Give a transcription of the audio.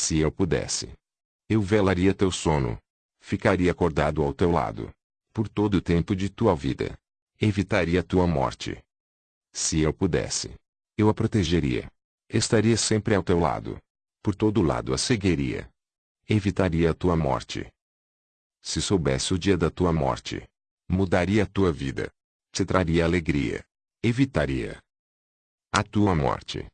Se eu pudesse, eu velaria teu sono. Ficaria acordado ao teu lado. Por todo o tempo de tua vida. Evitaria tua morte. Se eu pudesse, eu a protegeria. Estaria sempre ao teu lado. Por todo lado a seguiria. Evitaria a tua morte. Se soubesse o dia da tua morte, mudaria a tua vida. Te traria alegria. Evitaria a tua morte.